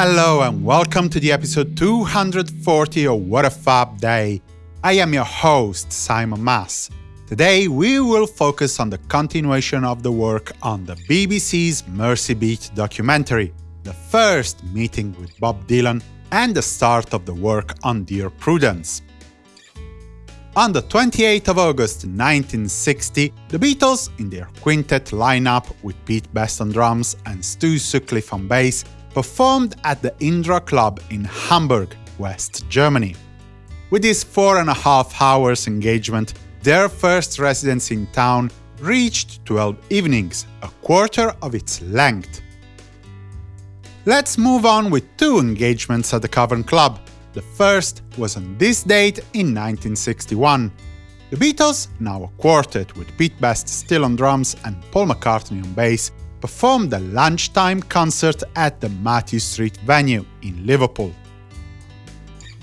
Hello and welcome to the episode 240 of What a Fab Day. I am your host, Simon Mas. Today we will focus on the continuation of the work on the BBC's Mersey Beat documentary, the first meeting with Bob Dylan, and the start of the work on Dear Prudence. On the 28th of August 1960, the Beatles, in their quintet lineup with Pete Best on drums and Stu Sutcliffe on bass, performed at the Indra Club in Hamburg, West Germany. With this four and a half hours engagement, their first residence in town reached 12 evenings, a quarter of its length. Let's move on with two engagements at the Cavern Club. The first was on this date in 1961. The Beatles, now a quartet with Pete Best still on drums and Paul McCartney on bass, performed a lunchtime concert at the Mathew Street venue in Liverpool.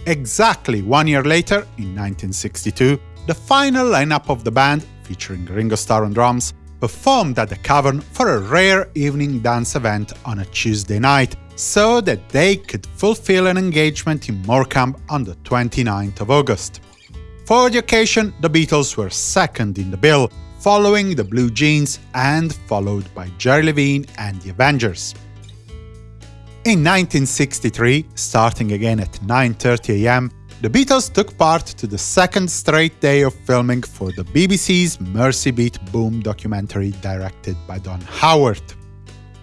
Exactly one year later, in 1962, the final lineup of the band, featuring Ringo Starr on drums, performed at the Cavern for a rare evening dance event on a Tuesday night, so that they could fulfill an engagement in Morecambe on the 29th of August. For the occasion, the Beatles were second in the bill, following the Blue Jeans and followed by Jerry Levine and the Avengers. In 1963, starting again at 9.30 am, the Beatles took part to the second straight day of filming for the BBC's Mersey Beat Boom documentary directed by Don Haworth.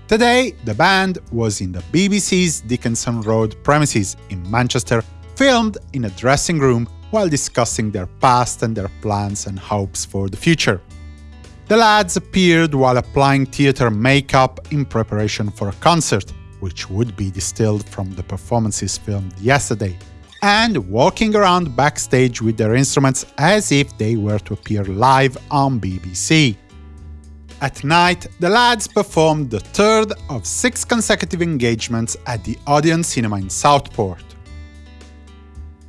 Today, the band was in the BBC's Dickinson Road premises in Manchester, filmed in a dressing room while discussing their past and their plans and hopes for the future. The lads appeared while applying theatre makeup in preparation for a concert, which would be distilled from the performances filmed yesterday, and walking around backstage with their instruments as if they were to appear live on BBC. At night, the lads performed the third of six consecutive engagements at the Odeon Cinema in Southport.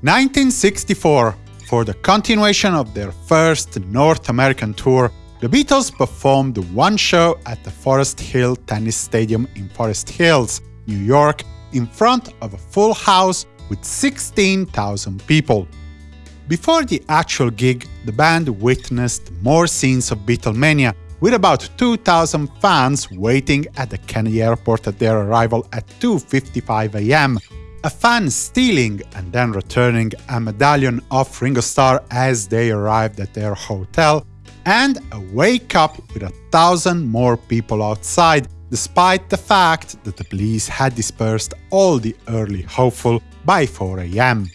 1964 For the continuation of their first North American tour, the Beatles performed one show at the Forest Hill Tennis Stadium in Forest Hills, New York, in front of a full house with 16,000 people. Before the actual gig, the band witnessed more scenes of Beatlemania, with about 2,000 fans waiting at the Kennedy airport at their arrival at 2.55 am, a fan stealing and then returning a medallion of Ringo Starr as they arrived at their hotel, and a wake-up with a thousand more people outside, despite the fact that the police had dispersed all the early hopeful by 4 am.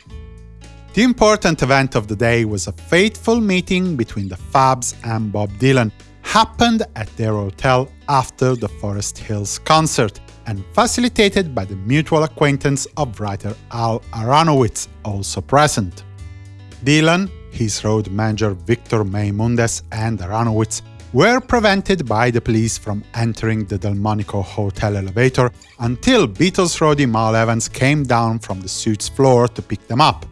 The important event of the day was a fateful meeting between the Fabs and Bob Dylan, happened at their hotel after the Forest Hills concert, and facilitated by the mutual acquaintance of writer Al Aronowitz, also present. Dylan his road manager Victor Maymudes and Aronowitz were prevented by the police from entering the Delmonico hotel elevator until Beatles roadie Mal Evans came down from the suite's floor to pick them up.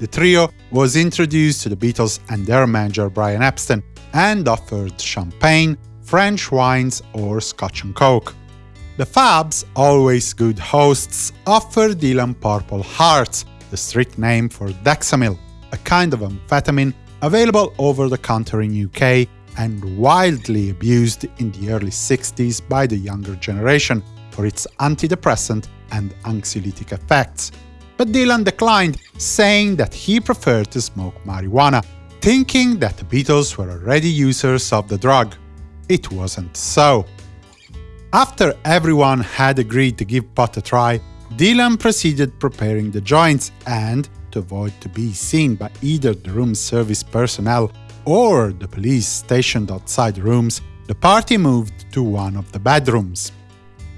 The trio was introduced to the Beatles and their manager Brian Epstein and offered champagne, French wines or Scotch and Coke. The Fabs, always good hosts, offered Dylan Purple Hearts, the street name for Dexamyl, a kind of amphetamine available over the counter in UK and widely abused in the early 60s by the younger generation for its antidepressant and anxiolytic effects. But Dylan declined, saying that he preferred to smoke marijuana, thinking that the Beatles were already users of the drug. It wasn't so. After everyone had agreed to give pot a try, Dylan proceeded preparing the joints and, to avoid to be seen by either the room service personnel or the police stationed outside rooms, the party moved to one of the bedrooms.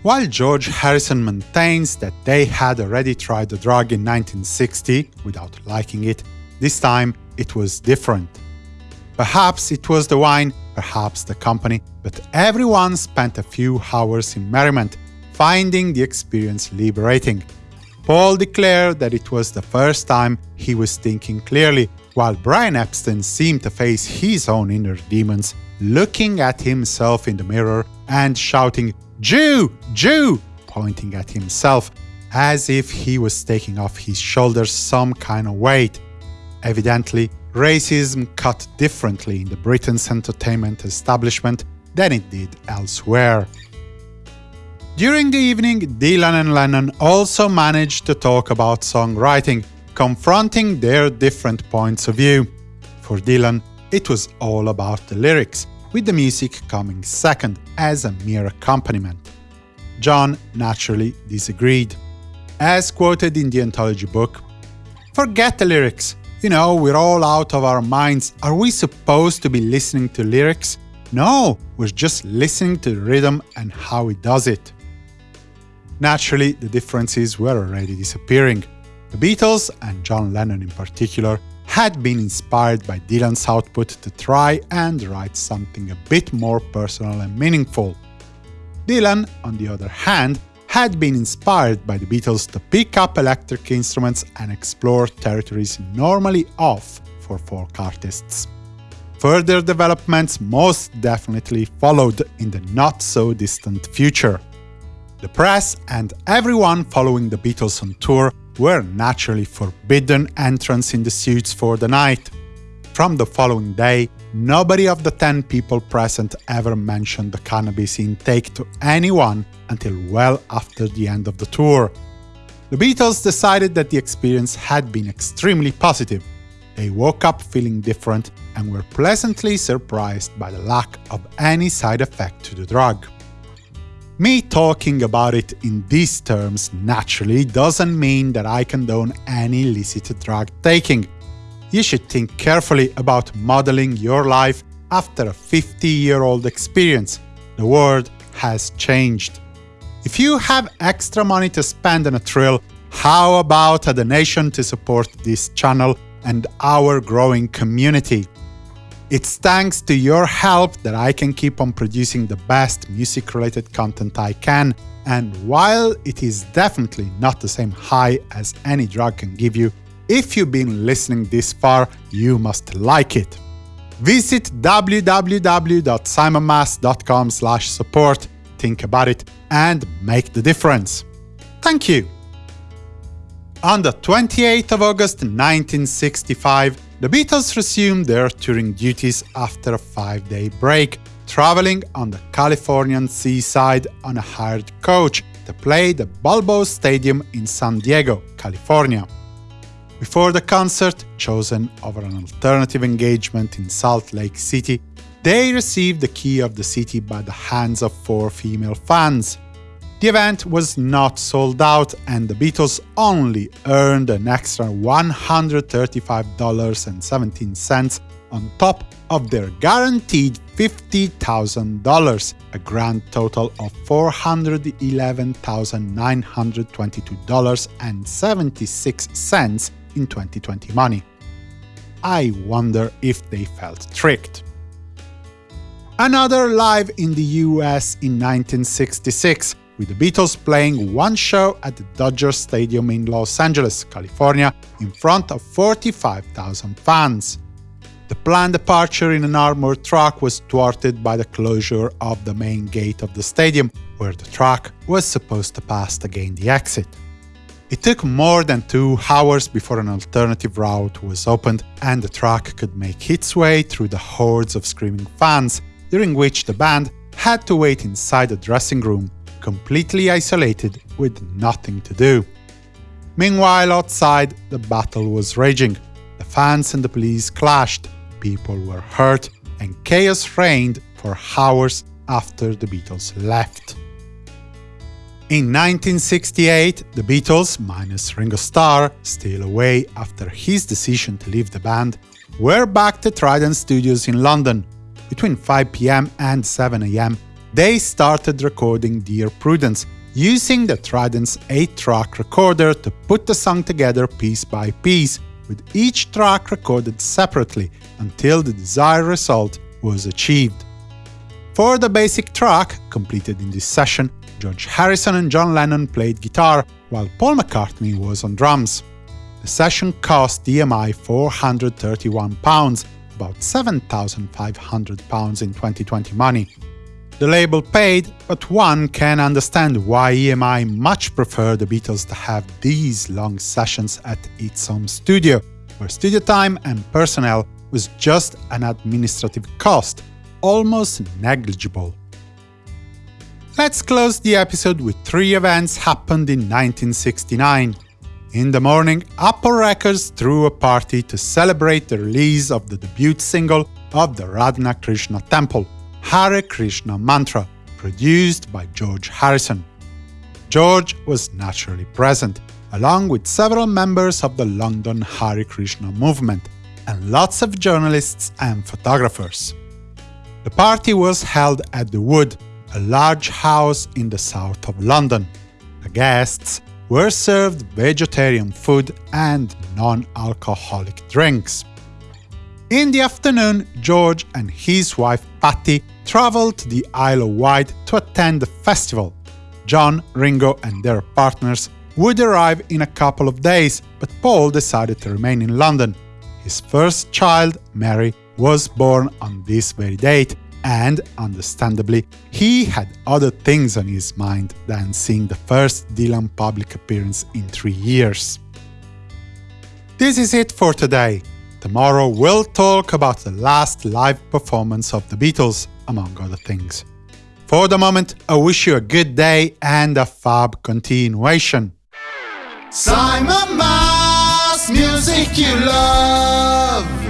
While George Harrison maintains that they had already tried the drug in 1960 without liking it, this time it was different. Perhaps it was the wine, perhaps the company, but everyone spent a few hours in merriment, finding the experience liberating, Paul declared that it was the first time he was thinking clearly, while Brian Epstein seemed to face his own inner demons, looking at himself in the mirror and shouting, Jew! Jew! pointing at himself, as if he was taking off his shoulders some kind of weight. Evidently, racism cut differently in the Britain's entertainment establishment than it did elsewhere. During the evening, Dylan and Lennon also managed to talk about songwriting, confronting their different points of view. For Dylan, it was all about the lyrics, with the music coming second as a mere accompaniment. John naturally disagreed. As quoted in the anthology book, Forget the lyrics. You know, we're all out of our minds. Are we supposed to be listening to lyrics? No, we're just listening to the rhythm and how it does it. Naturally, the differences were already disappearing. The Beatles, and John Lennon in particular, had been inspired by Dylan's output to try and write something a bit more personal and meaningful. Dylan, on the other hand, had been inspired by the Beatles to pick up electric instruments and explore territories normally off for folk artists. Further developments most definitely followed in the not-so-distant future. The press and everyone following the Beatles on tour were naturally forbidden entrance in the suites for the night. From the following day, nobody of the 10 people present ever mentioned the cannabis intake to anyone until well after the end of the tour. The Beatles decided that the experience had been extremely positive. They woke up feeling different and were pleasantly surprised by the lack of any side effect to the drug. Me talking about it in these terms naturally doesn't mean that I condone any illicit drug taking. You should think carefully about modeling your life after a 50-year-old experience. The world has changed. If you have extra money to spend on a thrill, how about a donation to support this channel and our growing community? It's thanks to your help that I can keep on producing the best music-related content I can, and while it is definitely not the same high as any drug can give you, if you've been listening this far, you must like it. Visit www.simonmas.com support, think about it, and make the difference. Thank you! On the 28th of August 1965, the Beatles resumed their touring duties after a five-day break, traveling on the Californian seaside on a hired coach to play the Balboa Stadium in San Diego, California. Before the concert, chosen over an alternative engagement in Salt Lake City, they received the key of the city by the hands of four female fans. The event was not sold out, and the Beatles only earned an extra $135.17 on top of their guaranteed $50,000, a grand total of $411,922.76 in 2020 money. I wonder if they felt tricked. Another live in the US in 1966, with the Beatles playing one show at the Dodger Stadium in Los Angeles, California, in front of 45,000 fans. The planned departure in an armored truck was thwarted by the closure of the main gate of the stadium, where the truck was supposed to pass to gain the exit. It took more than two hours before an alternative route was opened and the truck could make its way through the hordes of screaming fans, during which the band had to wait inside the dressing room completely isolated with nothing to do. Meanwhile, outside, the battle was raging. The fans and the police clashed, people were hurt, and chaos reigned for hours after the Beatles left. In 1968, the Beatles, minus Ringo Starr, still away after his decision to leave the band, were back to Trident Studios in London. Between 5 pm and 7 am, they started recording Dear Prudence, using the Trident's 8-track recorder to put the song together piece by piece, with each track recorded separately until the desired result was achieved. For the basic track, completed in this session, George Harrison and John Lennon played guitar, while Paul McCartney was on drums. The session cost EMI £431, about £7,500 in 2020 money. The label paid, but one can understand why EMI much preferred the Beatles to have these long sessions at its home studio, where studio time and personnel was just an administrative cost, almost negligible. Let's close the episode with three events happened in 1969. In the morning, Apple Records threw a party to celebrate the release of the debut single of the Radha Krishna Temple, Hare Krishna Mantra, produced by George Harrison. George was naturally present, along with several members of the London Hare Krishna movement, and lots of journalists and photographers. The party was held at The Wood, a large house in the south of London. The guests were served vegetarian food and non-alcoholic drinks. In the afternoon, George and his wife Pattie traveled to the Isle of Wight to attend the festival. John, Ringo and their partners would arrive in a couple of days, but Paul decided to remain in London. His first child, Mary, was born on this very date, and, understandably, he had other things on his mind than seeing the first Dylan public appearance in three years. This is it for today. Tomorrow we'll talk about the last live performance of the Beatles, among other things. For the moment, I wish you a good day and a fab continuation. Simon Mas, music you love.